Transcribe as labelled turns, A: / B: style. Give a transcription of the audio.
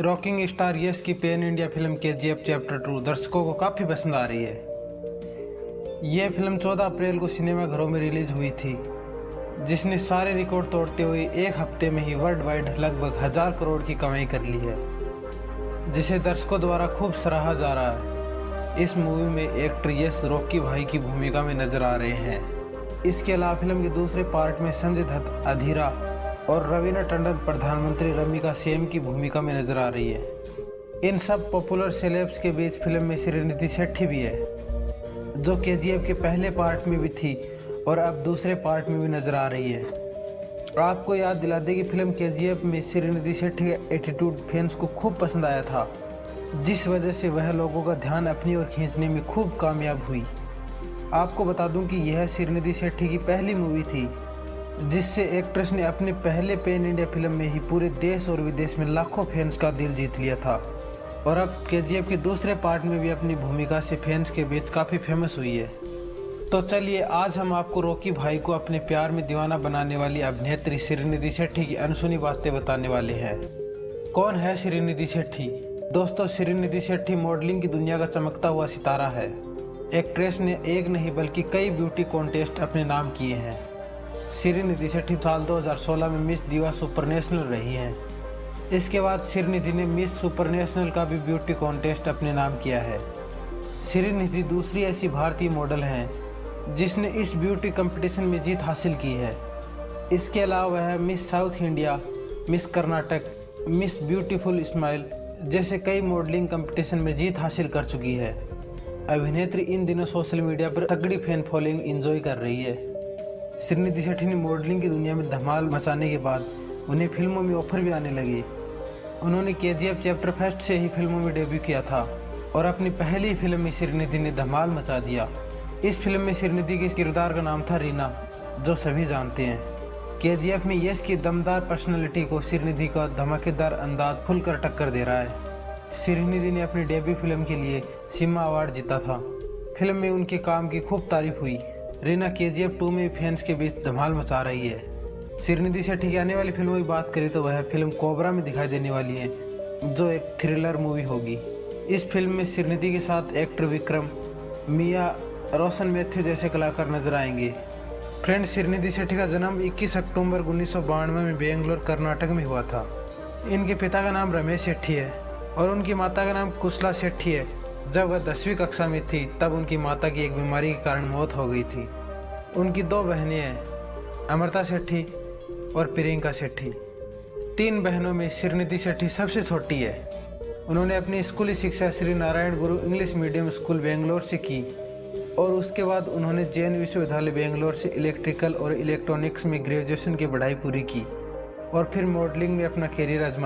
A: Rocking star Yash की pan India film K G F chapter two दर्शकों को काफ़ी पसंद आ रही है। यह फ़िल्म 14 अप्रैल को सिनेमाघरों में रिलीज़ हुई थी, जिसने सारे रिकॉर्ड तोड़ते हुए एक हफ़्ते में ही वर्ल्ड वाइड लगभग हज़ार करोड़ की कमाई कर ली है, जिसे दर्शकों द्वारा खूब सराहा जा रहा है। इस मूवी में एक्टर यश रॉकी भाई की भूमिका में नज़र आ रहे हैं। इसके अलावा फ़िल्म के दूसरे पार्ट में संजय दत्त, अधीरा और रवीना टंडन प्रधानमंत्री रमिका सेम की भूमिका में नज़र आ रही है। इन सब पॉपुलर सेलेब्स के बीच फ़िल्म में श्रीनिधि शेट्टी भी है, जो के के पहले पार्ट में भी थी और अब दूसरे पार्ट में भी नज़र आ रही है। आपको याद दिला दे कि फ़िल्म के में श्रीनिधि शेट्टी का एटीट्यूड फैंस को खूब पसंद आया था, जिस वजह से वह लोगों का ध्यान अपनी ओर खींचने में खूब कामयाब हुई। आपको बता दूँ कि यह श्रीनिधि शेट्टी की पहली मूवी थी जिससे एक्ट्रेस ने अपने पहले पेन इंडिया फ़िल्म में ही पूरे देश और विदेश में लाखों फैंस का दिल जीत लिया था। और अब के के दूसरे पार्ट में भी अपनी भूमिका से फैंस के बीच काफ़ी फ़ेमस हुई है। तो चलिए, आज हम आपको रॉकी भाई को अपने प्यार में दीवाना बनाने वाली अभिनेत्री श्रीनिधि शेट्टी की अनसुनी बातें बताने वाले हैं। कौन है श्रीनिधि शेट्टी? दोस्तों, श्रीनिधि शेट्टी मॉडलिंग की दुनिया का चमकता हुआ सितारा है। एक्ट्रेस ने एक नहीं, बल्कि कई ब्यूटी कॉन्टेस्ट अपने नाम किए हैं। श्रीनिधि शेट्टी साल 2016 में मिस दीवा सुपर नेशनल रही हैं। इसके बाद श्रीनिधि ने मिस सुपर नेशनल का भी ब्यूटी कॉन्टेस्ट अपने नाम किया है। श्रीनिधि दूसरी ऐसी भारतीय मॉडल हैं, जिसने इस ब्यूटी कंपटीशन में जीत हासिल की है। इसके अलावा वह miss south India, miss Karnataka, miss beautiful smile, जैसे कई मॉडलिंग कंपटीशन में जीत हासिल कर चुकी है। अभिनेत्री इन दिनों सोशल मीडिया पर तगड़ी फ़ैन फॉलोइंग एंजॉय कर रही है। श्रीनिधि शेट्टी ने मॉडलिंग की दुनिया में धमाल मचाने के बाद उन्हें फ़िल्मों में ऑफ़र भी आने लगे। उन्होंने के जी चैप्टर फ़र्स्ट से ही फ़िल्मों में डेब्यू किया था और अपनी पहली फ़िल्म में श्रीनिधि ने धमाल मचा दिया। इस फ़िल्म में श्रीनिधि के किरदार का नाम था रीना, जो सभी जानते हैं। के में यश की दमदार पर्सनैलिटी को श्रीनिधि का धमाकेदार अंदाज खुलकर टक्कर दे रहा है। श्रीनिधि ने अपनी डेब्यू फ़िल्म के लिए सिम्मा अवार्ड जीता था। फ़िल्म में उनके काम की खूब तारीफ़ हुई। Reena K G F two में फैंस के बीच धमाल मचा रही है। श्रीनिधि शेट्टी की आने वाली फ़िल्मों की बात करें तो वह फ़िल्म कोबरा में दिखाई देने वाली है, जो एक थ्रिलर मूवी होगी। इस फ़िल्म में श्रीनिधि के साथ एक्टर विक्रम, मिया, रोशन मैथ्यू जैसे कलाकार नज़र आएँगे। फ्रेंड श्रीनिधि शेट्टी का जन्म 21 अक्टूबर उन्नीस सौ बानवे में बेंगलोर, कर्नाटक में हुआ था। इनके पिता का नाम रमेश शेट्टी है और उनकी माता का नाम कुशला शेट्टी है। जब वह दसवीं कक्षा में थी, तब उनकी माता की एक बीमारी के कारण मौत हो गई थी। उनकी दो बहनें हैं, अमृता सेठी और प्रियंका सेठी तीन बहनों में श्रीनिधि सेठी सबसे छोटी है। उन्होंने अपनी स्कूली शिक्षा श्री नारायण गुरु इंग्लिश मीडियम स्कूल बेंगलोर से की और उसके बाद उन्होंने जैन विश्वविद्यालय बेंगलोर से इलेक्ट्रिकल और इलेक्ट्रॉनिक्स में ग्रेजुएशन की पढ़ाई पूरी की और फिर मॉडलिंग में अपना करियर आजमा